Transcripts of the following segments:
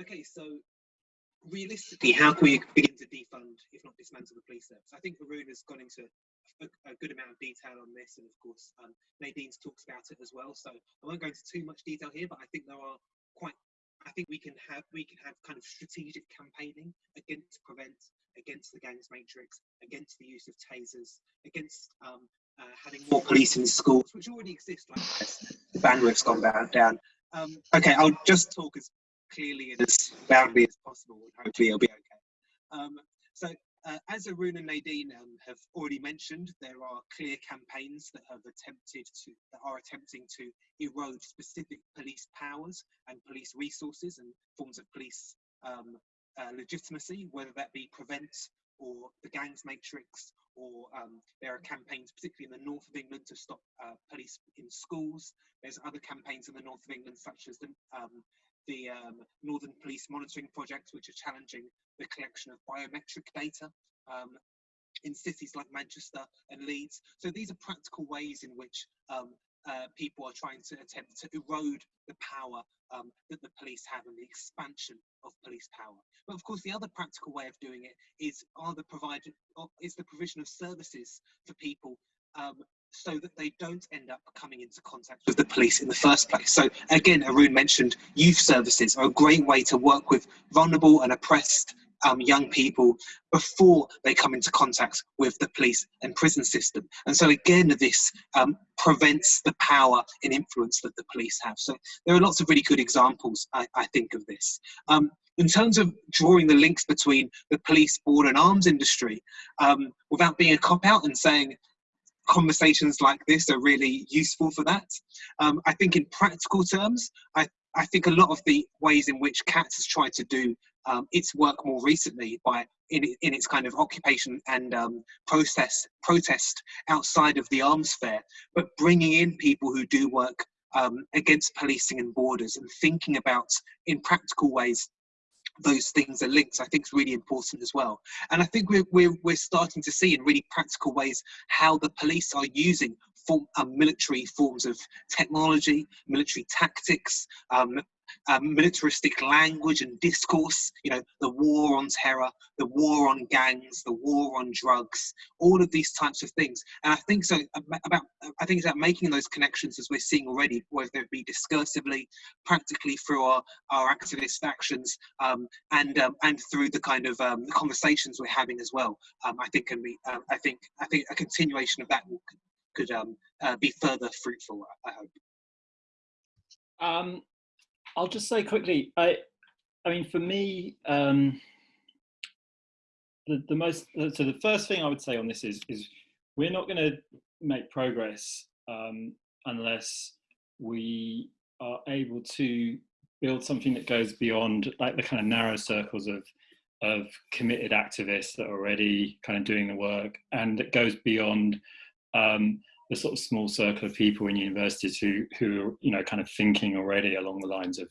Okay, so realistically, how can we begin to defund, if not dismantle, the police service? I think Arun has gone into a, a, good amount of detail on this, and of course, um, Nadine talks about it as well. So I won't go into too much detail here, but I think there are quite. I think we can have we can have kind of strategic campaigning against prevent, against the gangs matrix, against the use of tasers, against um, uh, having more police in schools, which already exist like this. The bandwidth's gone down. Um, okay, I'll just talk as clearly and as loudly as possible, and hopefully it'll be okay. Um, so, uh, as Arun and Nadine um, have already mentioned, there are clear campaigns that have attempted to that are attempting to erode specific police powers and police resources and forms of police um, uh, legitimacy, whether that be prevent or the gangs matrix, or um, there are campaigns, particularly in the north of England, to stop uh, police in schools. There's other campaigns in the north of England, such as the um, the um, Northern Police Monitoring Project, which are challenging the collection of biometric data um, in cities like Manchester and Leeds. So these are practical ways in which um, uh, people are trying to attempt to erode the power um, that the police have and the expansion of police power. But of course, the other practical way of doing it is are the provided is the provision of services for people um, so that they don't end up coming into contact with the police in the first place. So again, Arun mentioned youth services are a great way to work with vulnerable and oppressed um, young people before they come into contact with the police and prison system. And so again, this um, prevents the power and influence that the police have. So there are lots of really good examples, I, I think, of this. Um, in terms of drawing the links between the police board and arms industry, um, without being a cop out and saying conversations like this are really useful for that. Um, I think in practical terms, I, I think a lot of the ways in which CAAT's has tried to do um, its work more recently by in, in its kind of occupation and um, process protest outside of the arms fair, but bringing in people who do work um, against policing and borders and thinking about in practical ways those things are linked, I think is really important as well. And I think we're, we're, we're starting to see in really practical ways how the police are using form, um, military forms of technology, military tactics, um, um, militaristic language and discourse, you know, the war on terror, the war on gangs, the war on drugs, all of these types of things. And I think so about, I think it's about making those connections as we're seeing already, whether it be discursively, practically through our, our activist actions, um, and um, and through the kind of um, conversations we're having as well. Um, I think can be, uh, I think, I think a continuation of that could uh, be further fruitful. I hope. Um, I'll just say quickly, I, I mean, for me, um, the, the most, so the first thing I would say on this is, is we're not going to make progress um, unless we are able to build something that goes beyond like the kind of narrow circles of of committed activists that are already kind of doing the work and that goes beyond um, the sort of small circle of people in universities who who are you know kind of thinking already along the lines of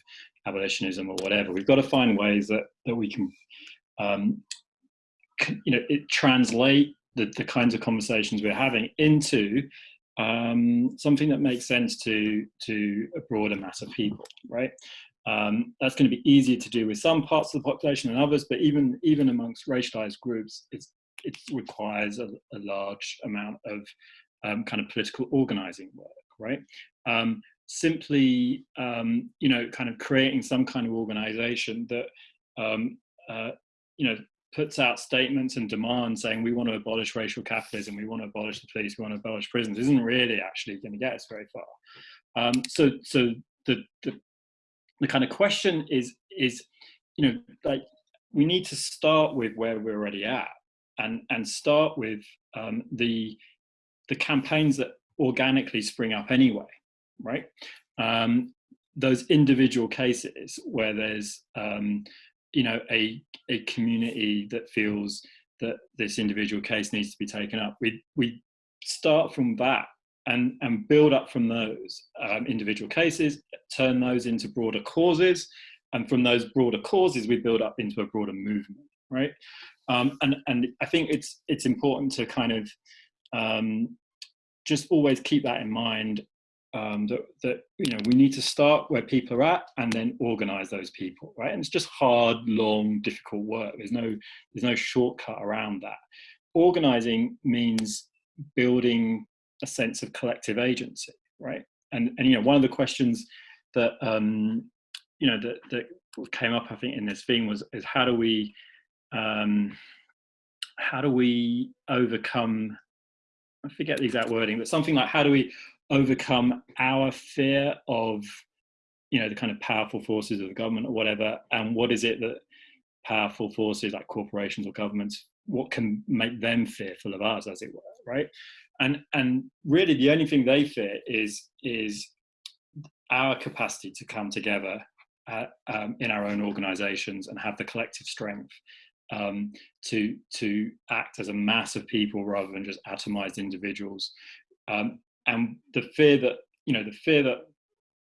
abolitionism or whatever. We've got to find ways that that we can um, you know it translate the, the kinds of conversations we're having into um, something that makes sense to to a broader mass of people, right? Um, that's going to be easier to do with some parts of the population than others, but even even amongst racialized groups, it requires a, a large amount of um, kind of political organizing work, right? Um, simply, um, you know, kind of creating some kind of organization that, um, uh, you know, puts out statements and demands saying we want to abolish racial capitalism, we want to abolish the police, we want to abolish prisons, isn't really actually going to get us very far. Um, so, so the, the the kind of question is is you know like we need to start with where we're already at and and start with um, the the campaigns that organically spring up anyway, right? Um, those individual cases where there's, um, you know, a, a community that feels that this individual case needs to be taken up, we, we start from that and, and build up from those um, individual cases, turn those into broader causes, and from those broader causes, we build up into a broader movement, right? Um, and, and I think it's, it's important to kind of um, just always keep that in mind um, that, that you know we need to start where people are at and then organize those people right? And it's just hard long difficult work. There's no there's no shortcut around that. Organizing means building a sense of collective agency right? And and you know one of the questions that um you know that that came up i think in this thing was is how do we um how do we overcome I forget the exact wording, but something like how do we overcome our fear of you know the kind of powerful forces of the government or whatever? And what is it that powerful forces like corporations or governments what can make them fearful of us as it were right? And and really the only thing they fear is is our capacity to come together uh, um, in our own organizations and have the collective strength um, to to act as a mass of people rather than just atomized individuals. Um, and the fear that you know the fear that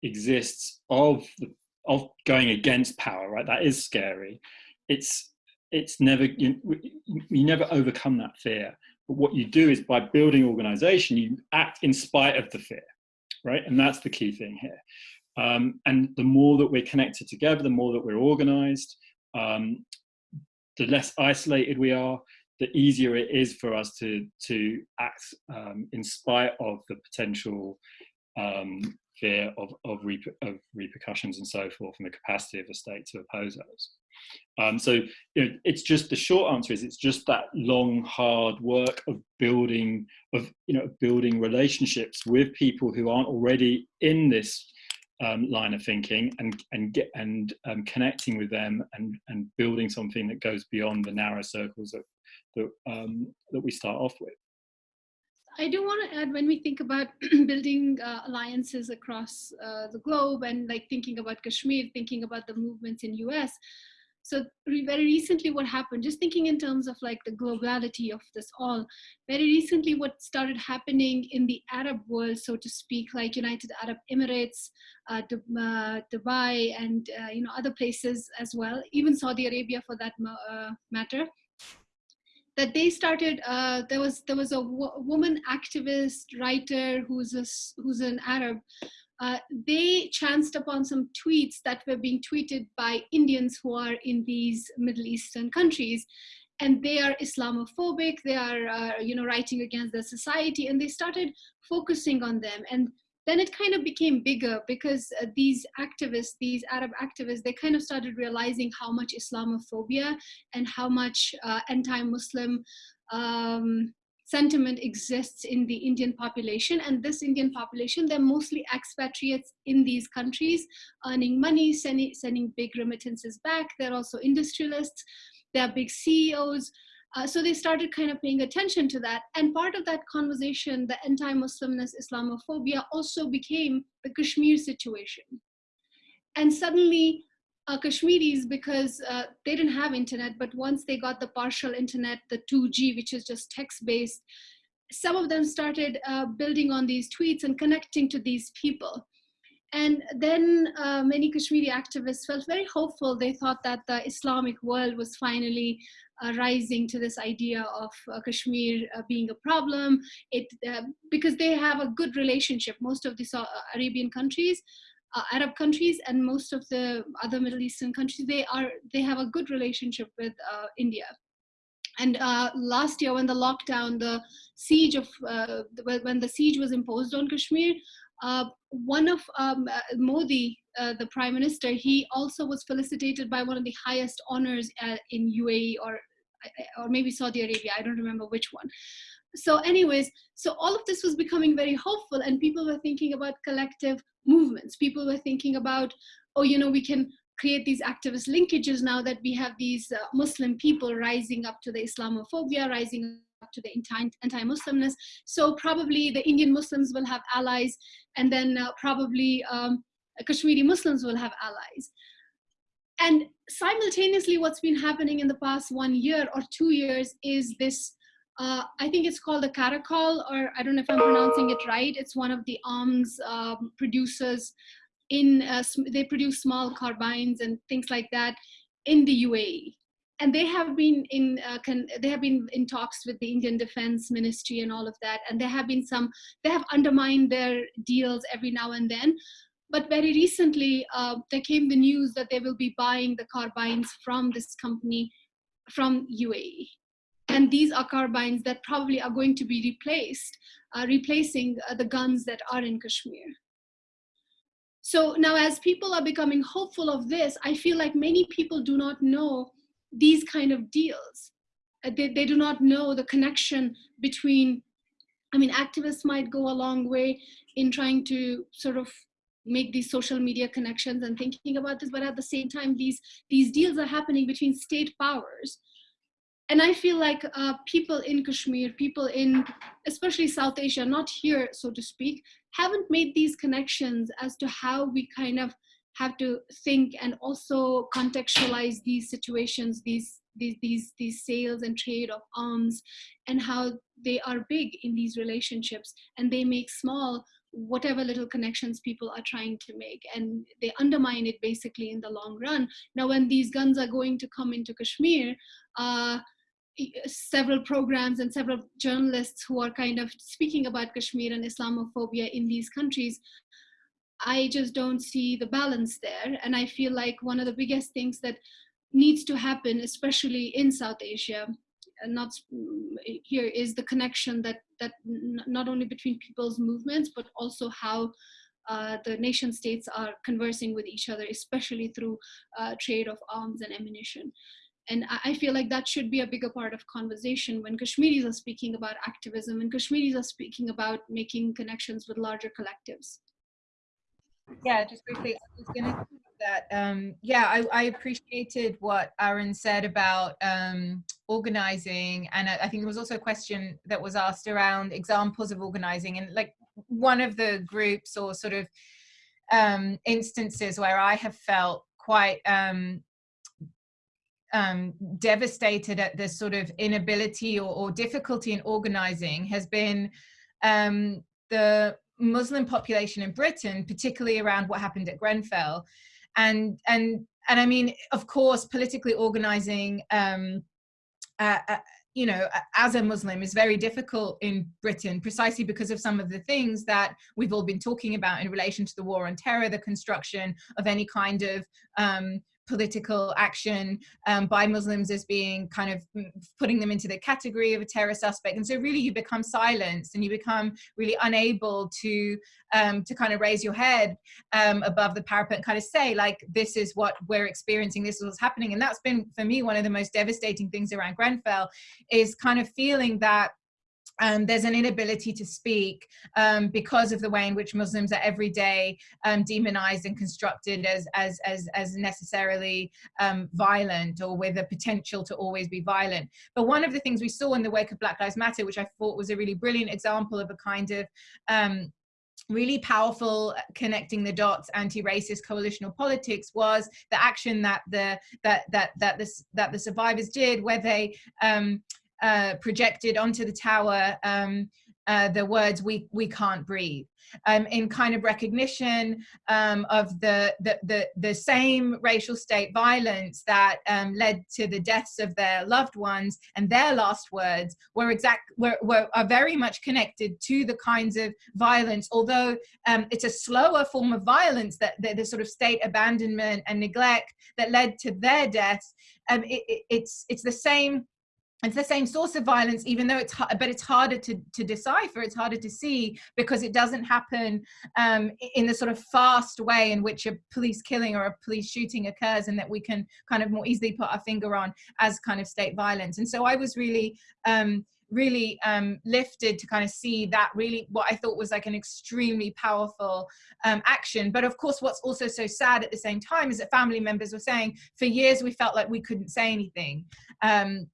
exists of the, of going against power right that is scary. It's it's never you, you never overcome that fear. But what you do is by building organization you act in spite of the fear right? And that's the key thing here. Um, and the more that we're connected together the more that we're organized um, the less isolated we are the easier it is for us to to act um, in spite of the potential um, fear of of, of, repercussions and so forth, and the capacity of the state to oppose those. Um, so you know, it's just the short answer is it's just that long, hard work of building of you know building relationships with people who aren't already in this um, line of thinking and and get and um, connecting with them and and building something that goes beyond the narrow circles of that, um, that we start off with. I do want to add when we think about building uh, alliances across uh, the globe and like thinking about Kashmir, thinking about the movements in US. So very recently what happened, just thinking in terms of like the globality of this all, very recently what started happening in the Arab world, so to speak, like United Arab Emirates, uh, uh Dubai, and uh, you know other places as well, even Saudi Arabia for that uh, matter, that they started uh, there was there was a woman activist writer who's a, who's an arab uh, they chanced upon some tweets that were being tweeted by indians who are in these middle eastern countries and they are islamophobic they are uh, you know writing against the society and they started focusing on them. And then it kind of became bigger because uh, these activists, these Arab activists, they kind of started realizing how much Islamophobia and how much uh, anti-Muslim um, sentiment exists in the Indian population. And this Indian population, they're mostly expatriates in these countries, earning money, sending, sending big remittances back. They're also industrialists. They're big CEOs. Uh, so they started kind of paying attention to that. And part of that conversation, the anti-Muslimness, Islamophobia also became the Kashmir situation. And suddenly uh, Kashmiris, because uh, they didn't have internet, but once they got the partial internet, the 2G, which is just text-based, some of them started uh, building on these tweets and connecting to these people. And then uh, many Kashmiri activists felt very hopeful. They thought that the Islamic world was finally uh, rising to this idea of uh, Kashmir being a problem. It because they have a good relationship. Most of the uh, Arabian countries, uh, Arab countries, and most of the other Middle Eastern countries, they are they have a good relationship with India. And last year, when the lockdown, the siege of when the siege was imposed on Kashmir, one of um, Modi, uh, the prime minister, he also was felicitated by one of the highest honors uh, in UAE or or maybe Saudi Arabia. I don't remember which one. So, anyways, so all of this was becoming very hopeful, and people were thinking about collective movements. People were thinking about, oh, you know, we can create these activist linkages now that we have these uh, Muslim people rising up to the Islamophobia, rising up to the anti-Muslimness. So probably the Indian Muslims will have allies, and then uh, probably um, Kashmiri Muslims will have allies. And simultaneously, what's been happening in the past one year or two years is this, uh, I think it's called the Caracal, or I don't know if I'm pronouncing it right. It's one of the arms um, producers in, uh, they produce small carbines and things like that in the UAE. and they have been in uh, they have been in talks with the Indian Defense Ministry and all of that, and there have been some they have undermined their deals every now and then. But very recently, uh, there came the news that they will be buying the carbines from this company from UAE, and these are carbines that probably are going to be replaced, uh, replacing uh, the guns that are in Kashmir. So now, as people are becoming hopeful of this, I feel like many people do not know these kind of deals. Uh, they, they do not know the connection between, I mean, activists might go a long way in trying to sort of make these social media connections and thinking about this, but at the same time, these, these deals are happening between state powers. And I feel like uh, people in Kashmir, people in especially South Asia, not here, so to speak, haven't made these connections as to how we kind of have to think and also contextualize these situations, these these these these sales and trade of arms, and how they are big in these relationships, and they make small whatever little connections people are trying to make. And they undermine it basically in the long run. Now when these guns are going to come into kashmir uh, several programs and several journalists who are kind of speaking about kashmir and islamophobia in these countries I just don't see the balance there. And I feel like one of the biggest things that needs to happen, especially in South Asia, and not here, is the connection that that not only between people's movements, but also how uh, the nation states are conversing with each other, especially through uh, trade of arms and ammunition. And I feel like that should be a bigger part of conversation when Kashmiris are speaking about activism and Kashmiris are speaking about making connections with larger collectives. Yeah, just briefly, I was going to that. Um, yeah, I, I, appreciated what Aaron said about um, organizing, and I, I, think there was also a question that was asked around examples of organizing, and like one of the groups or sort of um, instances where I have felt quite um, um, devastated at this sort of inability or, or difficulty in organizing has been um, the Muslim population in Britain, particularly around what happened at Grenfell. And, and, and I mean, of course, politically organizing, um, uh, uh, you know, as a Muslim is very difficult in Britain precisely because of some of the things that we've all been talking about in relation to the war on terror, the construction of any kind of um, political action um, by Muslims as being kind of mm, putting them into the category of a terror suspect. And so really you become silenced and you become really unable to um, to kind of raise your head um, above the parapet and kind of say like, this is what we're experiencing, this is what's happening. And that's been for me, one of the most devastating things around Grenfell is kind of feeling that um, there's an inability to speak um, because of the way in which Muslims are every day um, demonized and constructed as, as, as, as necessarily um, violent or with a potential to always be violent. But one of the things we saw in the wake of Black Lives Matter, which I thought was a really brilliant example of a kind of um, really powerful connecting the dots anti-racist coalitional politics was the action that the that that that this that the survivors did where they um uh, projected onto the tower um, uh, the words "we we can't breathe," um, in kind of recognition um, of the, the, the the same racial state violence that um, led to the deaths of their loved ones, and their last words were exact were, were are very much connected to the kinds of violence. Although um, it's a slower form of violence that the, the, sort of state abandonment and neglect that led to their deaths. Um, it, it, it's it's the same it's the same source of violence even though it's but it's harder to, to decipher it's harder to see because it doesn't happen um, in the sort of fast way in which a police killing or a police shooting occurs and that we can kind of more easily put our finger on as kind of state violence and so i was really um, really um, lifted to kind of see that really what I thought was like an extremely powerful um, action. But of course, what's also so sad at the same time is that family members were saying for years we felt like we couldn't say anything. Um,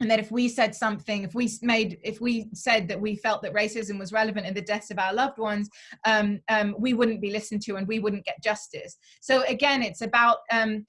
and that if we said something if we made if we said that we felt that racism was relevant in the deaths of our loved ones um, um, we wouldn't be listened to and we wouldn't get justice. So again it's about um,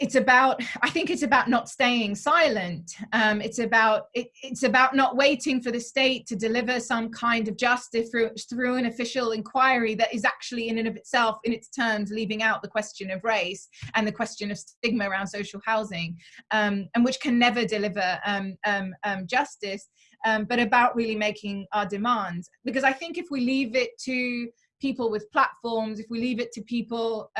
it's about i think it's about not staying silent. Um, it's about it, it's about not waiting for the state to deliver some kind of justice through through an official inquiry that is actually in and of itself in its terms leaving out the question of race and the question of stigma around social housing um, and which can never deliver um, um, um justice um, but about really making our demands. Because i think if we leave it to people with platforms if we leave it to people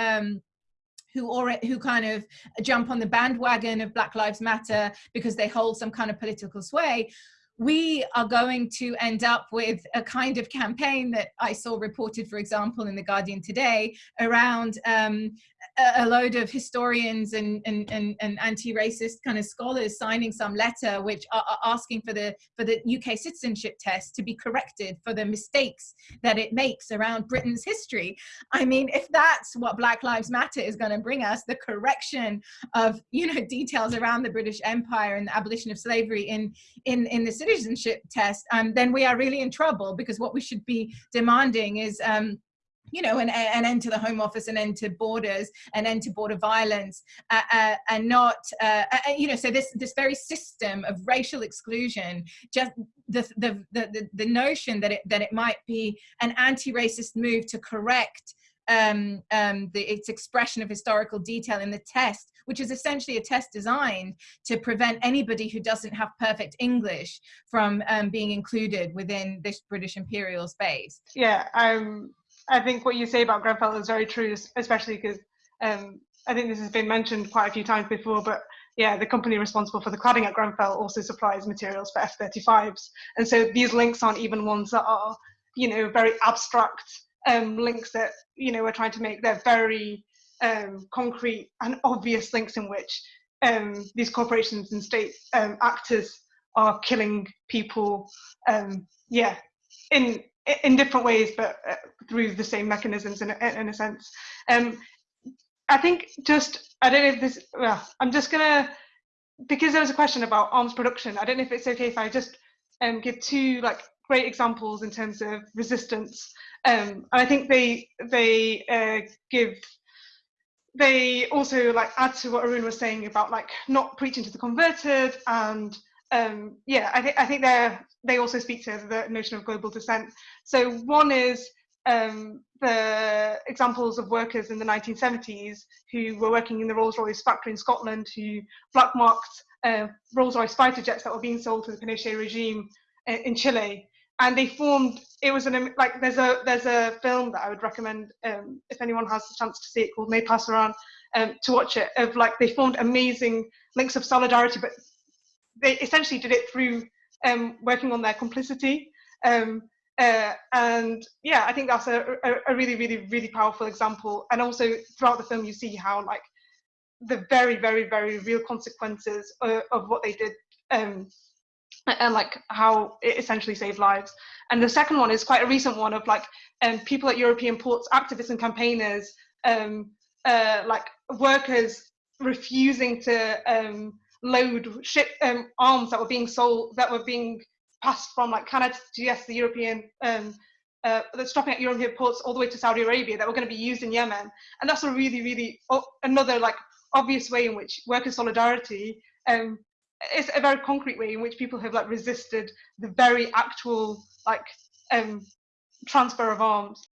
who or who kind of jump on the bandwagon of Black Lives Matter because they hold some kind of political sway, we are going to end up with a kind of campaign that I saw reported, for example, in The Guardian today around um, a, load of historians and, and, and, and anti-racist kind of scholars signing some letter which are, are, asking for the, for the UK citizenship test to be corrected for the mistakes that it makes around Britain's history. I mean, if that's what Black Lives Matter is going to bring us, the correction of, you know, details around the British Empire and the abolition of slavery in, in, in the citizenship test, um, then we are really in trouble because what we should be demanding is um, you know, an, an end to the Home Office, an end to borders, an end to border violence, uh, uh, and not, uh, you know, so this this very system of racial exclusion, just the the the, the notion that it that it might be an anti-racist move to correct um, um, the, its expression of historical detail in the test, which is essentially a test designed to prevent anybody who doesn't have perfect English from um, being included within this British imperial space. Yeah, um, I think what you say about Grenfell is very true, especially because um, I think this has been mentioned quite a few times before, but yeah, the company responsible for the cladding at Grenfell also supplies materials for F-35s. And so these links aren't even ones that are, you know, very abstract um, links that, you know, we're trying to make. They're very um, concrete and obvious links in which um, these corporations and state um, actors are killing people, um, yeah, in in different ways, but uh, through the same mechanisms in a, in a sense. Um, I think just, I don't know if this, well, I'm just gonna, because there was a question about arms production, I don't know if it's okay if I just um, give two like great examples in terms of resistance. Um, and I think they, they uh, give, they also like add to what Arun was saying about like not preaching to the converted and um, yeah, I think I think they they also speak to the notion of global dissent. So one is um, the examples of workers in the 1970s who were working in the Rolls-Royce factory in Scotland who blackmarked uh, Rolls-Royce fighter jets that were being sold to the Pinochet regime in, in Chile. And they formed. It was an like there's a there's a film that I would recommend um, if anyone has the chance to see it called Nae Pasaran um, to watch it. Of like they formed amazing links of solidarity, but they essentially did it through um, working on their complicity. Um, uh, and yeah, I think that's a, a, a, really, really, really powerful example. And also throughout the film, you see how like the very, very, very real consequences of, of what they did um, and like how it essentially saved lives. And the second one is quite a recent one of like um, people at European ports, activists and campaigners, um, uh, like workers refusing to um, load ship um, arms that were being sold that were being passed from like Canada to yes the European um, uh, that's stopping at European ports all the way to Saudi Arabia that were going to be used in Yemen, and that's a really really another like obvious way in which worker solidarity um, is a very concrete way in which people have like resisted the very actual like um, transfer of arms.